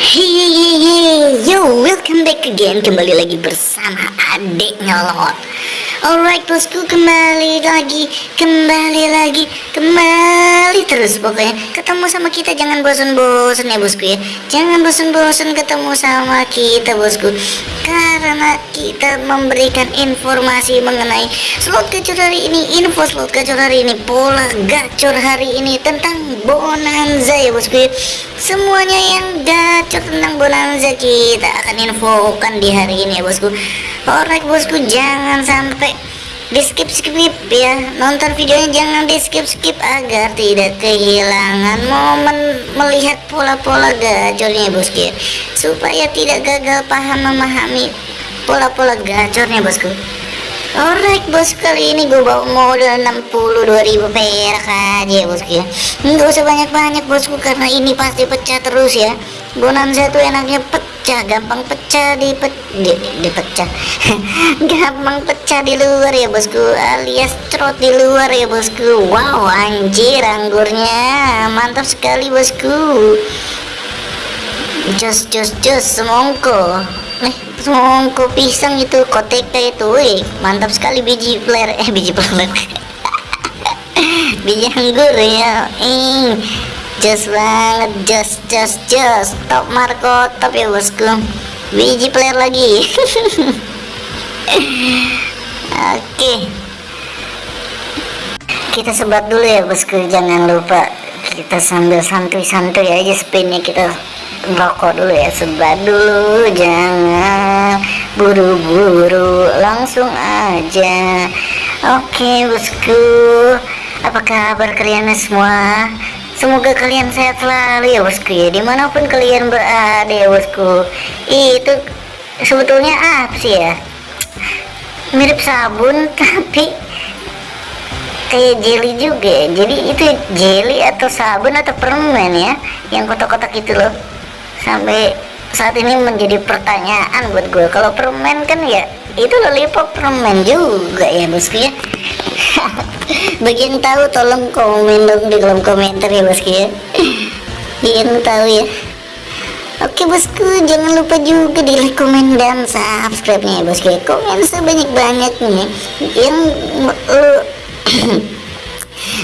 Hey, yo, welcome back again. Kembali lagi bersama adik nyolot Alright bosku, kembali lagi Kembali lagi Kembali terus pokoknya. Ketemu sama kita jangan bosan-bosan ya bosku ya. Jangan bosan-bosan ketemu sama kita bosku. Karena kita memberikan informasi mengenai Slot gacor hari ini Info slot gacor hari ini Pola gacor hari ini Tentang bonanza ya bosku ya. Semuanya yang gacor tentang bonanza kita akan infokan di hari ini ya bosku. Alright bosku jangan sampai di skip skip ya. Nonton videonya jangan di skip skip agar tidak kehilangan momen melihat pola-pola gacornya bosku. Ya. supaya tidak gagal paham memahami pola-pola gacornya bosku. Alright bos kali ini gue bawa modal 62.000 perak aja ya bosku. Ya Nggak usah banyak-banyak bosku karena ini pasti pecah terus ya. Bonanza tuh enaknya pecah gampang pecah di, pe di, di pecah gampang pecah di luar ya bosku alias trot di luar ya bosku. Wow anjir anggurnya. Mantap sekali bosku. Jos jos jos semongko. Nih semongko pisang itu kotek itu wih mantap sekali biji player eh biji player biji anggur ya eh jos banget jos jos jos top marco top ya bosku. Biji player lagi. Oke. Okay. kita sebat dulu ya bosku. Jangan lupa kita sambil santuy-santuy aja spinnya. Kita rokok dulu ya. Sebat dulu. Jangan buru-buru. Langsung aja. Oke okay, bosku. Apa kabar kalian semua semoga kalian sehat selalu ya bosku ya. Di mana pun kalian berada ya bosku itu sebetulnya apa sih ya? Mirip sabun tapi kayak jelly juga ya. jadi itu jelly atau sabun atau permen ya yang kotak-kotak itu loh. Sampai saat ini menjadi pertanyaan buat gue kalau permen kan ya itu lollipop permen juga ya bosku ya bagi tahu tolong komen dong di kolom komentar ya bosku ya. Yang tahu ya. Oke bosku jangan lupa juga di like komen dan subscribe nya ya bosku ya. Komen sebanyak-banyaknya. Yang uh,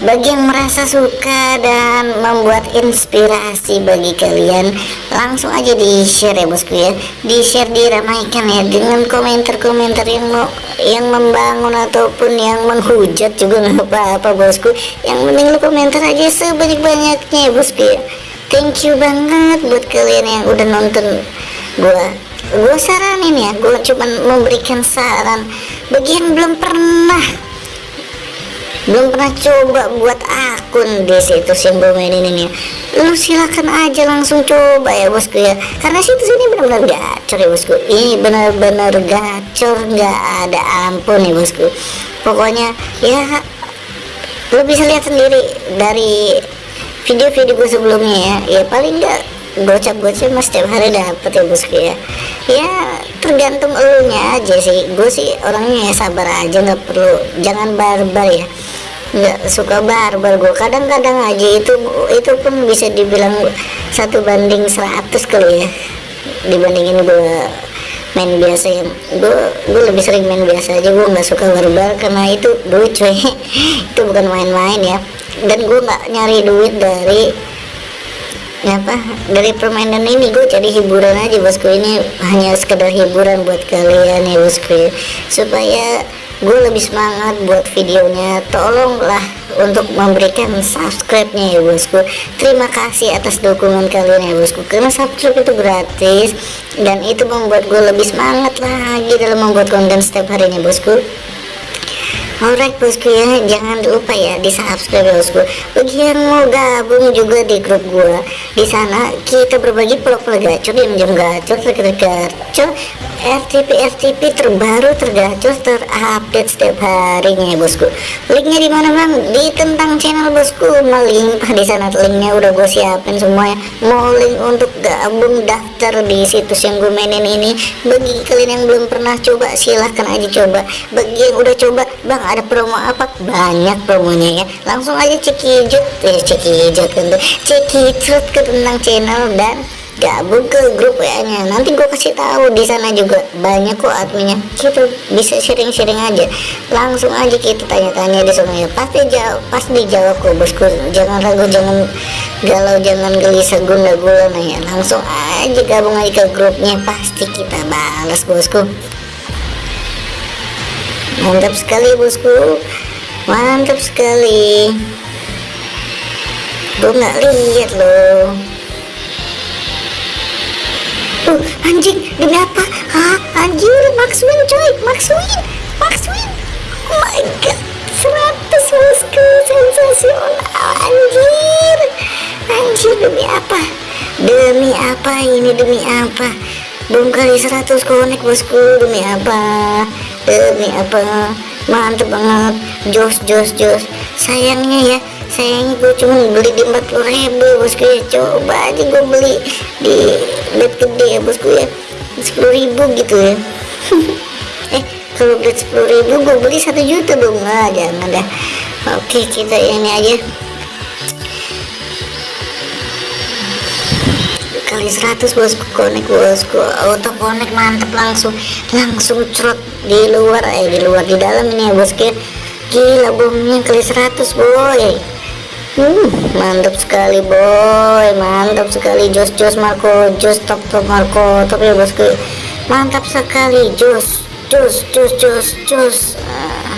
bagi yang merasa suka dan membuat inspirasi bagi kalian langsung aja di share ya bosku ya. Di share diramaikan ya dengan komentar-komentar yang mau yang membangun ataupun yang menghujat juga nggak apa-apa bosku. Yang penting lu komentar aja sebanyak-banyaknya ya bosku ya. Thank you banget buat kalian yang udah nonton gua. Gue saranin ya gue cuman memberikan saran. Bagi yang belum pernah belum pernah coba buat akun di situs yang gue mainin ini lu silakan aja langsung coba ya bosku ya. Karena situs ini benar-benar gacor ya bosku. Ini benar-benar gacor nggak ada ampun ya bosku. Pokoknya ya lu bisa lihat sendiri dari video-video gue sebelumnya ya. Ya paling enggak gocap-gocap mas setiap hari dapet ya bosku ya. Ya tergantung elunya aja sih. Gue sih orangnya ya sabar aja nggak perlu jangan barbar ya nggak suka barbar gue kadang-kadang aja itu itu pun bisa dibilang satu banding 100 kali ya. Dibandingin gue main biasa yang gue gue lebih sering main biasa aja. Gue nggak suka barbar karena itu duit cuy. Itu bukan main-main ya. Dan gue nggak nyari duit dari apa dari permainan ini. Gue jadi hiburan aja bosku. Ini hanya sekedar hiburan buat kalian ya bosku supaya gue lebih semangat buat videonya. Tolonglah untuk memberikan subscribe nya ya bosku. Terima kasih atas dukungan kalian ya bosku. Karena subscribe itu gratis dan itu membuat gue lebih semangat lagi dalam membuat konten setiap harinya bosku Alright bosku ya, jangan lupa ya di subscribe bosku. Bagi yang mau gabung juga di grup gua, di sana kita berbagi vlog-vlog gacor, jam gacor, tergacor, RTP RTP terbaru, tergacor, terupdate setiap harinya ya bosku. Linknya di mana bang? Di tentang channel bosku, melimpah di sana linknya udah gue siapin semuanya. Mau link untuk gabung daftar di situs yang gue mainin ini, bagi kalian yang belum pernah coba silahkan aja coba. Bagi yang udah coba, bang ada promo apa? Banyak promonya ya. Langsung aja cek hijau eh cek hijau tentu cek hijau ke tentang channel dan gabung ke grup WA nya. Nanti gue kasih tahu di sana juga banyak kok adminnya. Kita bisa sharing-sharing aja. Langsung aja kita tanya-tanya di sana ya. Pasti jawab pasti dijawab kok bosku. Jangan ragu jangan galau jangan gelisah gunda gulana ya. Langsung aja gabung aja ke grupnya. Pasti kita balas bosku. Mantap sekali bosku. Mantap sekali. Gue nggak lihat loh anjing demi apa hah? Anjir Max Win coy. Max Win. Oh my god. 100 bosku sensasional anjir. Anjir demi apa? Demi apa ini? Demi apa? Belum kali 100 konek bosku. Demi apa? Demi apa? Mantep banget. Jos jos jos. Sayangnya ya sayangnya gue cuma beli di 40 ribu bosku ya. Coba aja gue beli di bed gede ya bosku ya. 10 ribu gitu ya. Eh kalau beli 10 ribu gue beli 1 juta dong. Nggak jangan dah. Oke kita ini aja. Kali 100 bosku konek bosku auto konek mantep langsung. Langsung cerot di luar eh di luar di dalam ini ya bosku gila bomnya kali 100 boy Hmm, mantap sekali boy, mantap sekali jos jos Marco, jos top top Marco, top ya bosku. Mantap sekali jos, jos jos jos jos. Ah.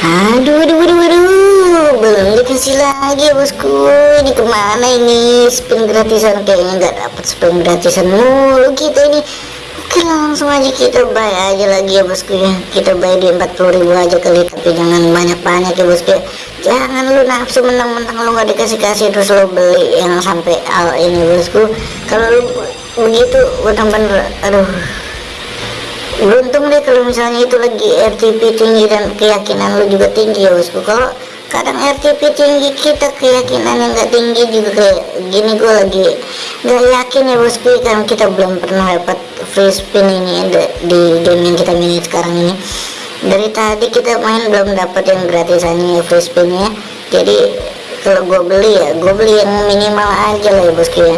Aduh aduh aduh aduh. Belum dikasih lagi ya bosku. Ini ke mana ini? Spin gratisan kayaknya nggak dapat spin gratisan mulu kita ini. Oke langsung aja kita buy aja lagi ya bosku ya. Kita buy di 40.000 aja kali tapi jangan banyak-banyak ya bosku ya. Jangan lu nafsu menang-menang lu nggak dikasih-kasih terus lu beli yang sampai al ini bosku. Kalau lu begitu bener-bener aduh beruntung deh kalau misalnya itu lagi RTP tinggi dan keyakinan lu juga tinggi ya bosku. Kalau kadang RTP tinggi kita keyakinan yang gak tinggi juga kayak gini gue lagi gak yakin ya bosku karena kita belum pernah dapat free spin ini di, game yang kita main sekarang ini. Dari tadi kita main belum dapat yang gratisannya free spinnya. Jadi kalau gue beli ya gue beli yang minimal aja lah ya bosku ya.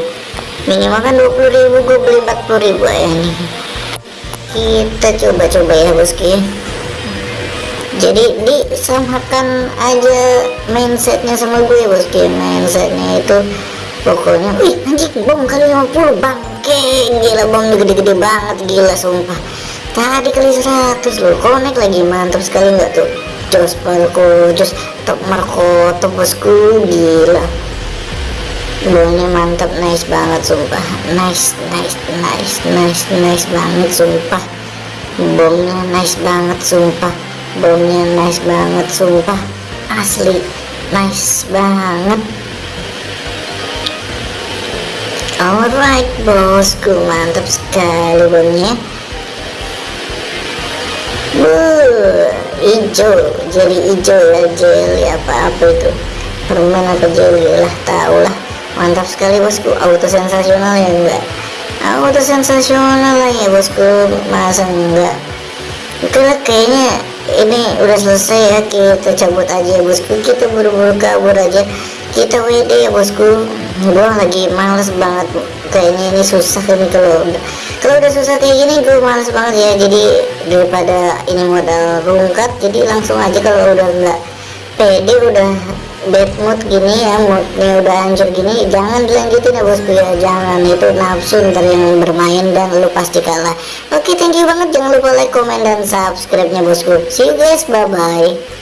Minimal kan 20 ribu gue beli 40 ribu ya nih kita coba-coba ya bosku jadi disamakan aja mindsetnya sama gue bosku mindsetnya itu pokoknya wih anjing bom kali 50 bangke. Gila bom gede-gede banget gila sumpah. Tadi kali 100 loh connect lagi mantap sekali nggak tuh? Jos Marco jos top Marco top bosku gila Baunya mantap, nice banget sumpah. Nice, nice, nice, nice, nice banget sumpah. Bomnya nice banget sumpah. Bomnya nice banget sumpah. Asli nice banget. Alright bosku, mantap sekali bomnya. Buh, hijau, jadi hijau ya, jelly apa-apa itu. Permen apa jelly lah, tau lah mantap sekali bosku. Auto sensasional ya enggak auto sensasional lah ya bosku. Masa enggak? Lah kayaknya ini udah selesai ya. Kita cabut aja ya bosku. Kita buru-buru kabur aja. Kita WD ya bosku. Gue lagi males banget. Kayaknya ini susah ini kalau kalau udah susah kayak gini gue males banget ya. Jadi daripada ini modal rungkat jadi langsung aja kalau udah nggak pede udah bad mood gini ya moodnya udah hancur gini jangan dilanjutin ya bosku ya jangan itu nafsu ntar yang bermain dan lu pasti kalah. Oke thank you banget jangan lupa like comment dan subscribe nya bosku. See you guys bye bye